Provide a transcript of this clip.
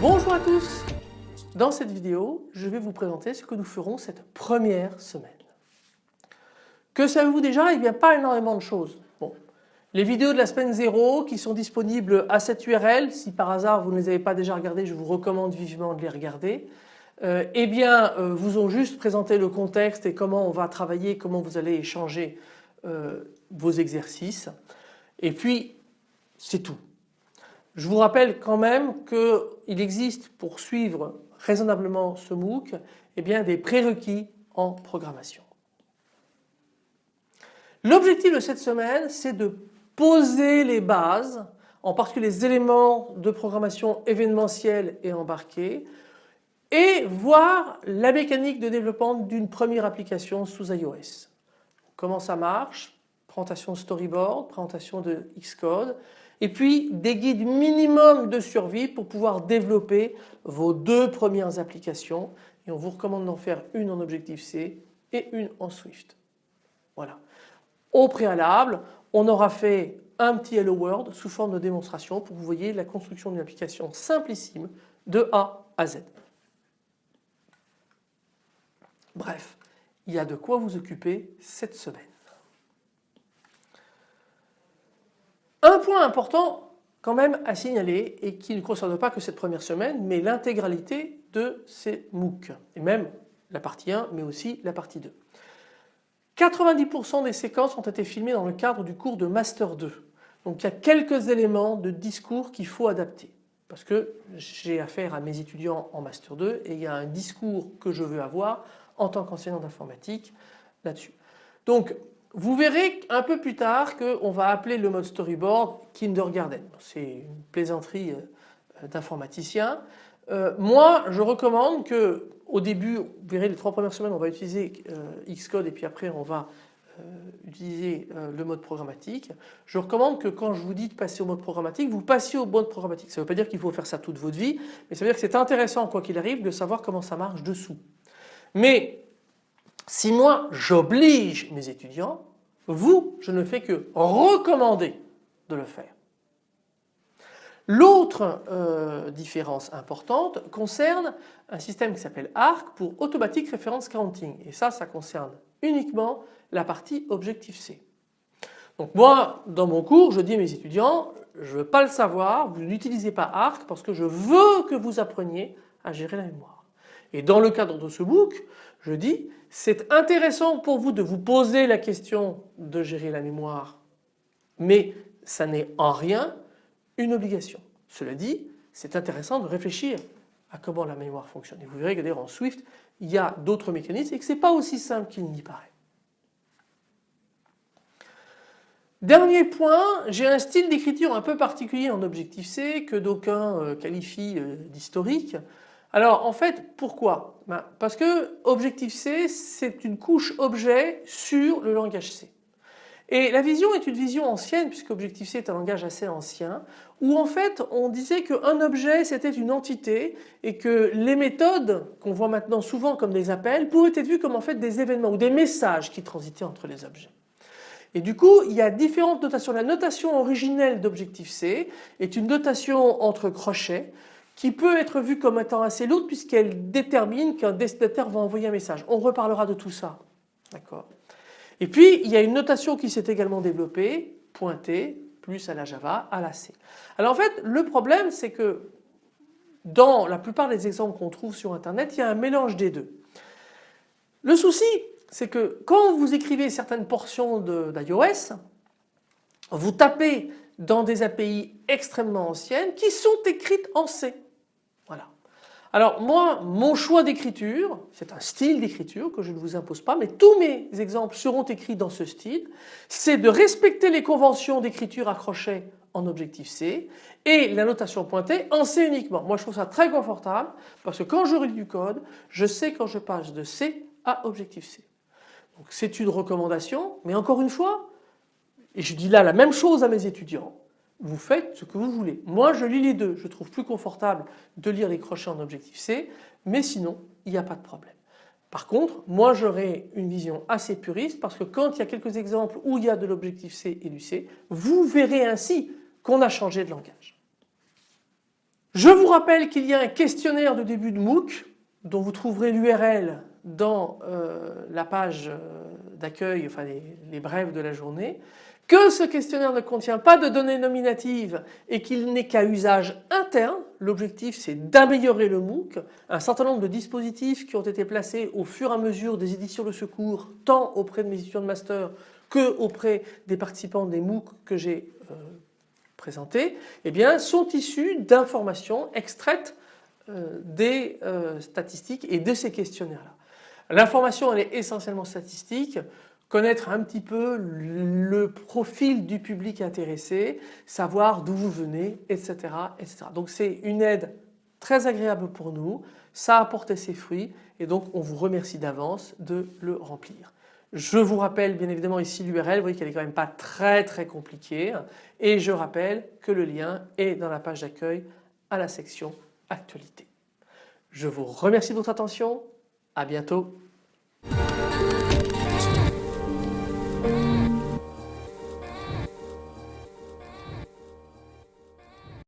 Bonjour à tous Dans cette vidéo, je vais vous présenter ce que nous ferons cette première semaine. Que savez-vous déjà? Eh bien pas énormément de choses. Les vidéos de la semaine 0 qui sont disponibles à cette URL, si par hasard vous ne les avez pas déjà regardées, je vous recommande vivement de les regarder. Euh, eh bien euh, vous ont juste présenté le contexte et comment on va travailler, comment vous allez échanger euh, vos exercices. Et puis c'est tout. Je vous rappelle quand même qu'il existe pour suivre raisonnablement ce MOOC eh bien des prérequis en programmation. L'objectif de cette semaine c'est de poser les bases, en particulier les éléments de programmation événementielle et embarquée et voir la mécanique de développement d'une première application sous iOS. Comment ça marche, présentation storyboard, présentation de Xcode, et puis des guides minimum de survie pour pouvoir développer vos deux premières applications et on vous recommande d'en faire une en Objective-C et une en Swift. Voilà. Au préalable, on aura fait un petit Hello World sous forme de démonstration pour que vous voyez la construction d'une application simplissime de A à Z. Bref, il y a de quoi vous occuper cette semaine. Un point important quand même à signaler et qui ne concerne pas que cette première semaine mais l'intégralité de ces MOOC et même la partie 1 mais aussi la partie 2. 90% des séquences ont été filmées dans le cadre du cours de Master 2. Donc il y a quelques éléments de discours qu'il faut adapter parce que j'ai affaire à mes étudiants en Master 2 et il y a un discours que je veux avoir en tant qu'enseignant d'informatique là-dessus. Donc vous verrez un peu plus tard qu'on va appeler le mode storyboard kindergarten. C'est une plaisanterie euh, d'informaticien. Euh, moi je recommande que au début, vous verrez les trois premières semaines on va utiliser euh, Xcode et puis après on va utiliser le mode programmatique. Je recommande que quand je vous dis de passer au mode programmatique, vous passiez au mode programmatique. Ça ne veut pas dire qu'il faut faire ça toute votre vie, mais ça veut dire que c'est intéressant quoi qu'il arrive de savoir comment ça marche dessous. Mais si moi j'oblige mes étudiants, vous, je ne fais que recommander de le faire. L'autre euh, différence importante concerne un système qui s'appelle ARC pour Automatic Reference Counting et ça, ça concerne uniquement la partie Objective-C. Donc moi, dans mon cours, je dis à mes étudiants, je ne veux pas le savoir, vous n'utilisez pas ARC parce que je veux que vous appreniez à gérer la mémoire. Et dans le cadre de ce book, je dis c'est intéressant pour vous de vous poser la question de gérer la mémoire mais ça n'est en rien une obligation. Cela dit c'est intéressant de réfléchir à comment la mémoire fonctionne et vous verrez que d'ailleurs en Swift il y a d'autres mécanismes et que ce n'est pas aussi simple qu'il n'y paraît. Dernier point, j'ai un style d'écriture un peu particulier en Objective-C que d'aucuns euh, qualifient euh, d'historique. Alors en fait pourquoi? Ben, Parce que Objective-C c'est une couche objet sur le langage C. Et la vision est une vision ancienne puisque Objective-C est un langage assez ancien où en fait on disait qu'un objet c'était une entité et que les méthodes qu'on voit maintenant souvent comme des appels pouvaient être vues comme en fait des événements ou des messages qui transitaient entre les objets. Et du coup il y a différentes notations. La notation originelle d'Objective-C est une notation entre crochets qui peut être vue comme étant assez lourde puisqu'elle détermine qu'un destinataire va envoyer un message. On reparlera de tout ça. D'accord? Et puis il y a une notation qui s'est également développée, pointée, plus à la Java, à la C. Alors en fait le problème c'est que dans la plupart des exemples qu'on trouve sur internet il y a un mélange des deux. Le souci c'est que quand vous écrivez certaines portions d'iOS, vous tapez dans des API extrêmement anciennes qui sont écrites en C. Alors moi, mon choix d'écriture, c'est un style d'écriture que je ne vous impose pas, mais tous mes exemples seront écrits dans ce style, c'est de respecter les conventions d'écriture à en Objective-C et la notation pointée en C uniquement. Moi je trouve ça très confortable parce que quand je lis du code, je sais quand je passe de C à Objective-C. Donc c'est une recommandation, mais encore une fois, et je dis là la même chose à mes étudiants, vous faites ce que vous voulez. Moi je lis les deux, je trouve plus confortable de lire les crochets en objectif C mais sinon il n'y a pas de problème. Par contre moi j'aurais une vision assez puriste parce que quand il y a quelques exemples où il y a de l'objectif C et du C vous verrez ainsi qu'on a changé de langage. Je vous rappelle qu'il y a un questionnaire de début de MOOC dont vous trouverez l'URL dans euh, la page euh, d'accueil, enfin les, brèves de la journée, que ce questionnaire ne contient pas de données nominatives et qu'il n'est qu'à usage interne. L'objectif c'est d'améliorer le MOOC. Un certain nombre de dispositifs qui ont été placés au fur et à mesure des éditions de secours tant auprès de mes étudiants de master que auprès des participants des MOOC que j'ai euh, présentés eh bien, sont issus d'informations extraites euh, des euh, statistiques et de ces questionnaires-là. L'information elle est essentiellement statistique, connaître un petit peu le profil du public intéressé, savoir d'où vous venez, etc. etc. Donc c'est une aide très agréable pour nous, ça a apporté ses fruits et donc on vous remercie d'avance de le remplir. Je vous rappelle bien évidemment ici l'URL, vous voyez qu'elle est quand même pas très très compliquée et je rappelle que le lien est dans la page d'accueil à la section actualité. Je vous remercie de votre attention, à bientôt.